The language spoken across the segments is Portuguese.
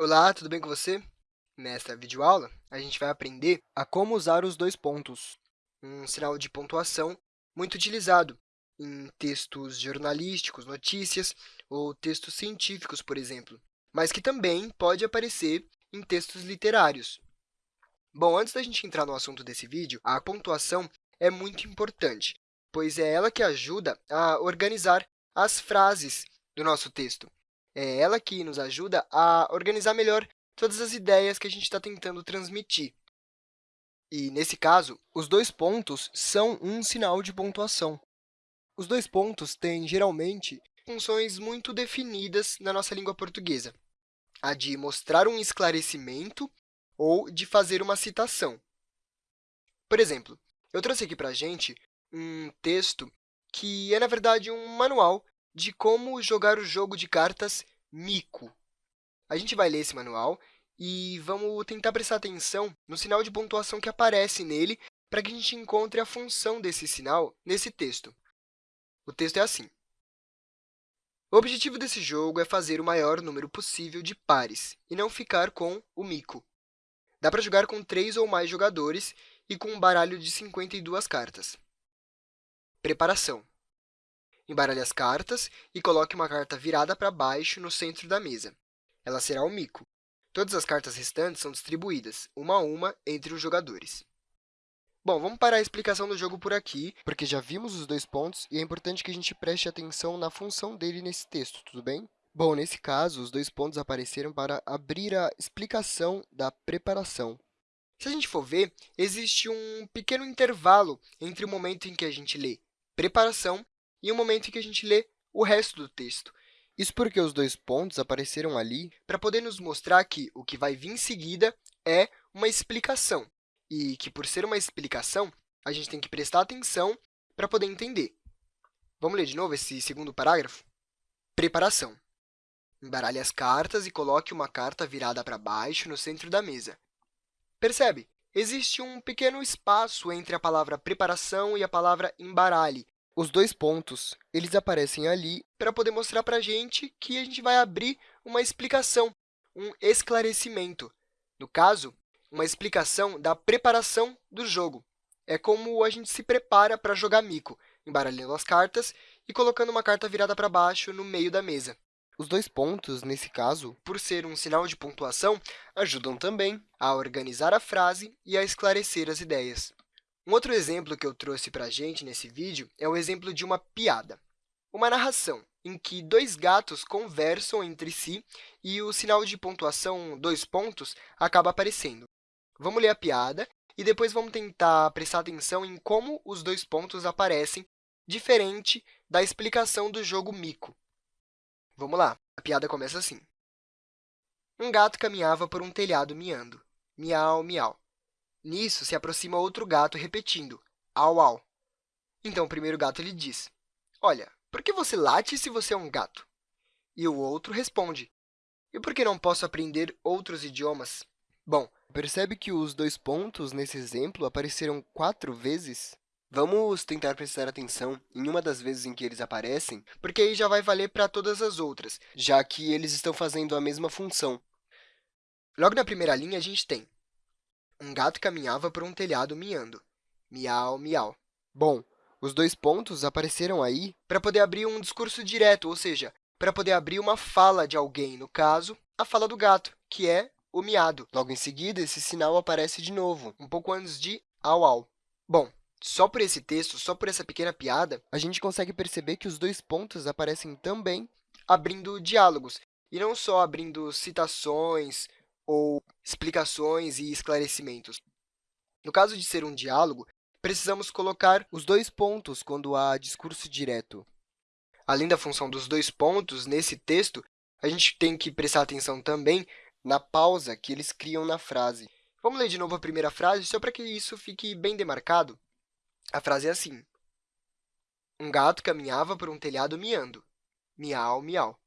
Olá, tudo bem com você? Nesta videoaula, a gente vai aprender a como usar os dois pontos. Um sinal de pontuação muito utilizado em textos jornalísticos, notícias ou textos científicos, por exemplo, mas que também pode aparecer em textos literários. Bom, antes da gente entrar no assunto desse vídeo, a pontuação é muito importante, pois é ela que ajuda a organizar as frases do nosso texto. É ela que nos ajuda a organizar melhor todas as ideias que a gente está tentando transmitir. E, nesse caso, os dois pontos são um sinal de pontuação. Os dois pontos têm, geralmente, funções muito definidas na nossa língua portuguesa. A de mostrar um esclarecimento ou de fazer uma citação. Por exemplo, eu trouxe aqui para a gente um texto que é, na verdade, um manual de como jogar o jogo de cartas Mico. A gente vai ler esse manual e vamos tentar prestar atenção no sinal de pontuação que aparece nele para que a gente encontre a função desse sinal nesse texto. O texto é assim. O objetivo desse jogo é fazer o maior número possível de pares e não ficar com o mico. Dá para jogar com três ou mais jogadores e com um baralho de 52 cartas. Preparação. Embaralhe as cartas e coloque uma carta virada para baixo no centro da mesa. Ela será o mico. Todas as cartas restantes são distribuídas, uma a uma, entre os jogadores. Bom, vamos parar a explicação do jogo por aqui, porque já vimos os dois pontos e é importante que a gente preste atenção na função dele nesse texto, tudo bem? Bom, nesse caso, os dois pontos apareceram para abrir a explicação da preparação. Se a gente for ver, existe um pequeno intervalo entre o momento em que a gente lê preparação e o momento em que a gente lê o resto do texto. Isso porque os dois pontos apareceram ali para poder nos mostrar que o que vai vir em seguida é uma explicação, e que, por ser uma explicação, a gente tem que prestar atenção para poder entender. Vamos ler de novo esse segundo parágrafo? Preparação. Embaralhe as cartas e coloque uma carta virada para baixo no centro da mesa. Percebe? Existe um pequeno espaço entre a palavra preparação e a palavra embaralhe, os dois pontos eles aparecem ali para poder mostrar para a gente que a gente vai abrir uma explicação, um esclarecimento. No caso, uma explicação da preparação do jogo. É como a gente se prepara para jogar mico, embaralhando as cartas e colocando uma carta virada para baixo no meio da mesa. Os dois pontos, nesse caso, por ser um sinal de pontuação, ajudam também a organizar a frase e a esclarecer as ideias. Um outro exemplo que eu trouxe para a gente nesse vídeo é o exemplo de uma piada, uma narração em que dois gatos conversam entre si e o sinal de pontuação dois pontos acaba aparecendo. Vamos ler a piada e depois vamos tentar prestar atenção em como os dois pontos aparecem, diferente da explicação do jogo mico. Vamos lá, a piada começa assim. Um gato caminhava por um telhado miando. Miau, miau. Nisso, se aproxima outro gato repetindo, au, au. Então, o primeiro gato lhe diz, olha, por que você late se você é um gato? E o outro responde, e por que não posso aprender outros idiomas? Bom, percebe que os dois pontos nesse exemplo apareceram quatro vezes? Vamos tentar prestar atenção em uma das vezes em que eles aparecem, porque aí já vai valer para todas as outras, já que eles estão fazendo a mesma função. Logo na primeira linha, a gente tem um gato caminhava por um telhado miando. Miau, miau. Bom, os dois pontos apareceram aí para poder abrir um discurso direto, ou seja, para poder abrir uma fala de alguém, no caso, a fala do gato, que é o miado. Logo em seguida, esse sinal aparece de novo, um pouco antes de au, au. Bom, só por esse texto, só por essa pequena piada, a gente consegue perceber que os dois pontos aparecem também abrindo diálogos, e não só abrindo citações ou explicações e esclarecimentos. No caso de ser um diálogo, precisamos colocar os dois pontos quando há discurso direto. Além da função dos dois pontos nesse texto, a gente tem que prestar atenção também na pausa que eles criam na frase. Vamos ler de novo a primeira frase, só para que isso fique bem demarcado. A frase é assim. Um gato caminhava por um telhado miando. Miau, miau.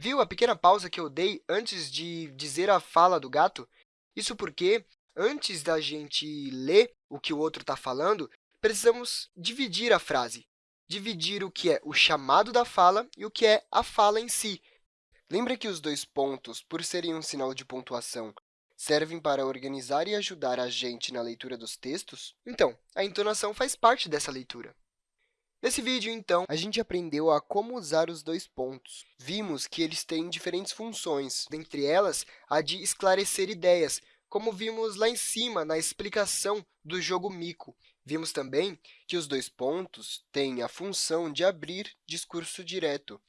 Viu a pequena pausa que eu dei antes de dizer a fala do gato? Isso porque, antes da gente ler o que o outro está falando, precisamos dividir a frase, dividir o que é o chamado da fala e o que é a fala em si. Lembra que os dois pontos, por serem um sinal de pontuação, servem para organizar e ajudar a gente na leitura dos textos? Então, a entonação faz parte dessa leitura. Nesse vídeo, então, a gente aprendeu a como usar os dois pontos. Vimos que eles têm diferentes funções, dentre elas a de esclarecer ideias, como vimos lá em cima na explicação do jogo mico. Vimos também que os dois pontos têm a função de abrir discurso direto.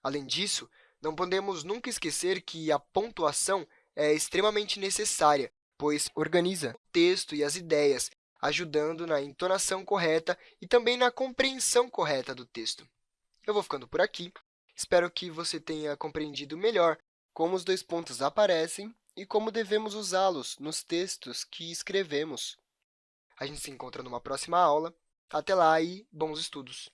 Além disso, não podemos nunca esquecer que a pontuação é extremamente necessária, pois organiza o texto e as ideias, ajudando na entonação correta e também na compreensão correta do texto. Eu vou ficando por aqui. Espero que você tenha compreendido melhor como os dois pontos aparecem e como devemos usá-los nos textos que escrevemos. A gente se encontra numa próxima aula. Até lá e bons estudos!